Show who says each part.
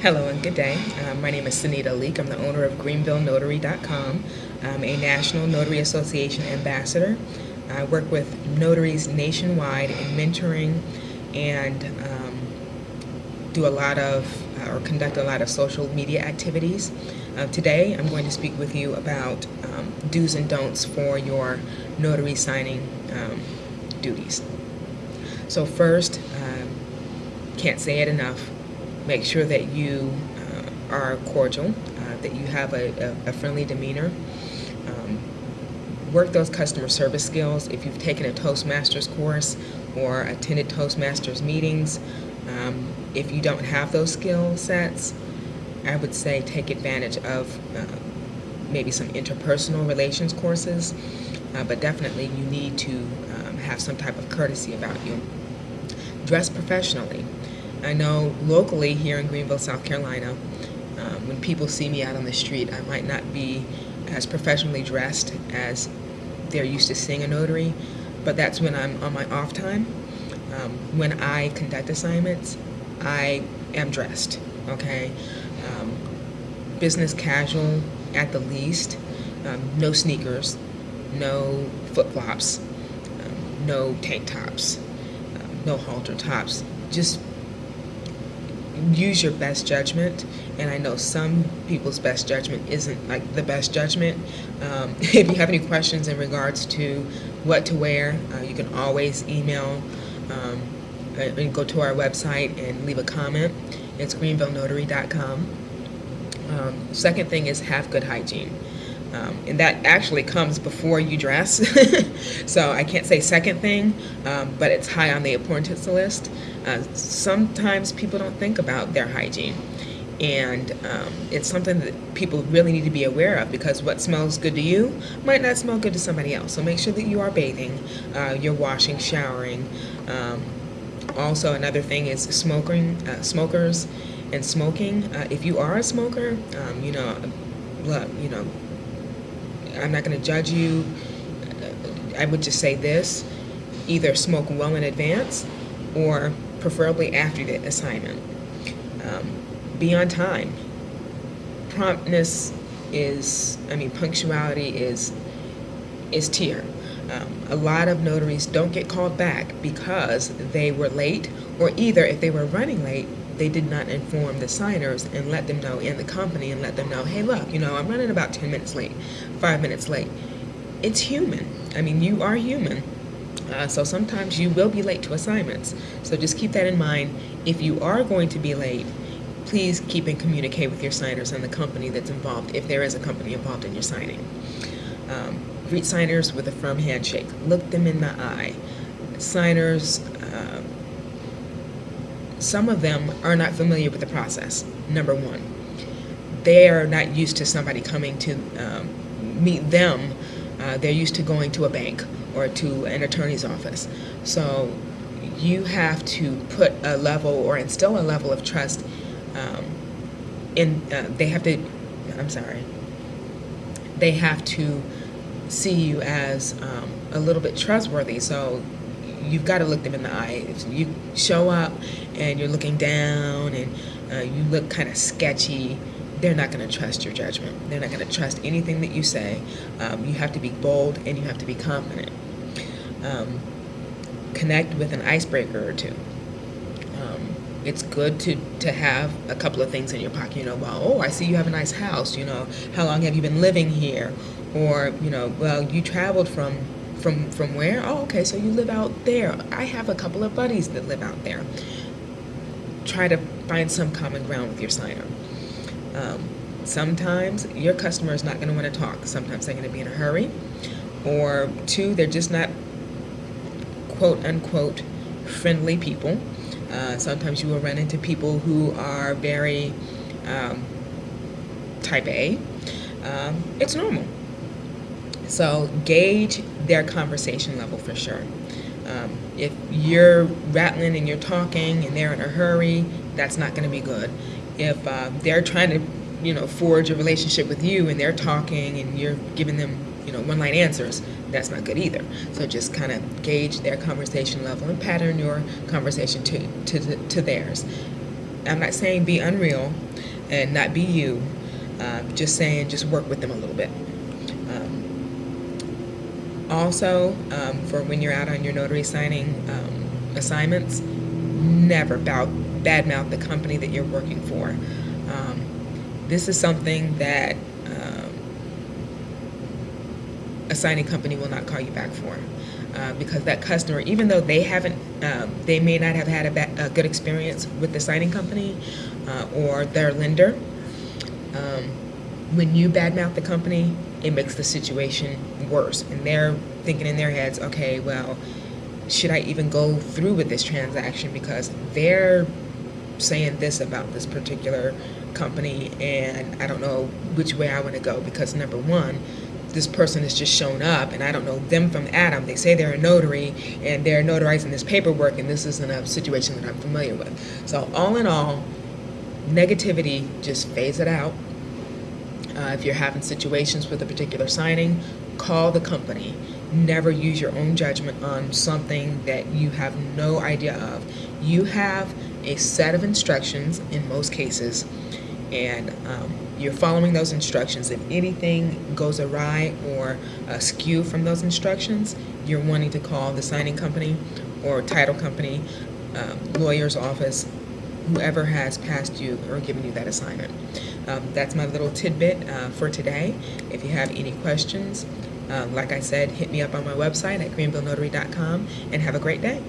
Speaker 1: Hello and good day. Uh, my name is Sunita Leek. I'm the owner of GreenvilleNotary.com. I'm a National Notary Association ambassador. I work with notaries nationwide in mentoring and um, do a lot of, uh, or conduct a lot of social media activities. Uh, today I'm going to speak with you about um, do's and don'ts for your notary signing um, duties. So first, um, can't say it enough, make sure that you uh, are cordial, uh, that you have a, a, a friendly demeanor. Um, work those customer service skills. If you've taken a Toastmasters course or attended Toastmasters meetings, um, if you don't have those skill sets, I would say take advantage of uh, maybe some interpersonal relations courses, uh, but definitely you need to um, have some type of courtesy about you. Dress professionally. I know locally here in Greenville, South Carolina, um, when people see me out on the street, I might not be as professionally dressed as they're used to seeing a notary, but that's when I'm on my off time. Um, when I conduct assignments, I am dressed, okay? Um, business casual at the least, um, no sneakers, no flip-flops, um, no tank tops, um, no halter tops, just use your best judgment and I know some people's best judgment isn't like the best judgment. Um, if you have any questions in regards to what to wear, uh, you can always email um, and go to our website and leave a comment. It's greenvillenotary.com. Um, second thing is have good hygiene. Um, and that actually comes before you dress. so I can't say second thing, um, but it's high on the importance list. Uh, sometimes people don't think about their hygiene. And um, it's something that people really need to be aware of because what smells good to you might not smell good to somebody else. So make sure that you are bathing, uh, you're washing, showering. Um, also, another thing is smoking, uh, smokers and smoking. Uh, if you are a smoker, um, you know, look, you know, I'm not going to judge you. I would just say this, either smoke well in advance or preferably after the assignment. Um, be on time. Promptness is, I mean, punctuality is, is tier. Um, a lot of notaries don't get called back because they were late or either if they were running late, they did not inform the signers and let them know in the company and let them know, hey, look, you know, I'm running about 10 minutes late, five minutes late. It's human. I mean, you are human. Uh, so sometimes you will be late to assignments. So just keep that in mind. If you are going to be late, please keep and communicate with your signers and the company that's involved, if there is a company involved in your signing. Um, greet signers with a firm handshake. Look them in the eye. Signers, uh, some of them are not familiar with the process, number one. They are not used to somebody coming to um, meet them. Uh, they're used to going to a bank or to an attorney's office. So you have to put a level or instill a level of trust um, in, uh, they have to, I'm sorry, they have to see you as um, a little bit trustworthy. So you've got to look them in the eye. If you show up and you're looking down and uh, you look kind of sketchy, they're not going to trust your judgment. They're not going to trust anything that you say. Um, you have to be bold and you have to be confident. Um, connect with an icebreaker or two. Um, it's good to, to have a couple of things in your pocket. You know, well, oh, I see you have a nice house. You know, how long have you been living here? Or, you know, well, you traveled from from from where? Oh, okay, so you live out there. I have a couple of buddies that live out there. Try to find some common ground with your signer. Um, sometimes your customer is not going to want to talk. Sometimes they're going to be in a hurry. Or two, they're just not quote unquote friendly people. Uh, sometimes you will run into people who are very um, type A. Um, it's normal. So gauge their conversation level for sure. Um, if you're rattling and you're talking and they're in a hurry, that's not going to be good. If uh, they're trying to, you know, forge a relationship with you and they're talking and you're giving them, you know, one-line answers, that's not good either. So just kind of gauge their conversation level and pattern your conversation to, to, to theirs. I'm not saying be unreal and not be you. Uh, just saying, just work with them a little bit. Um, also, um, for when you're out on your notary signing um, assignments, never badmouth the company that you're working for. Um, this is something that um, a signing company will not call you back for. Uh, because that customer, even though they haven't, um, they may not have had a, a good experience with the signing company uh, or their lender, um, when you badmouth the company, it makes the situation worse. And they're thinking in their heads, okay, well, should I even go through with this transaction because they're saying this about this particular company and I don't know which way I want to go because number one, this person has just shown up and I don't know them from Adam. They say they're a notary and they're notarizing this paperwork and this isn't a situation that I'm familiar with. So all in all, negativity, just phase it out. Uh, if you're having situations with a particular signing, call the company. Never use your own judgment on something that you have no idea of. You have a set of instructions in most cases, and um, you're following those instructions. If anything goes awry or askew from those instructions, you're wanting to call the signing company or title company, um, lawyer's office, whoever has passed you or given you that assignment. Um, that's my little tidbit uh, for today. If you have any questions, um, like I said, hit me up on my website at greenvillenotary.com and have a great day.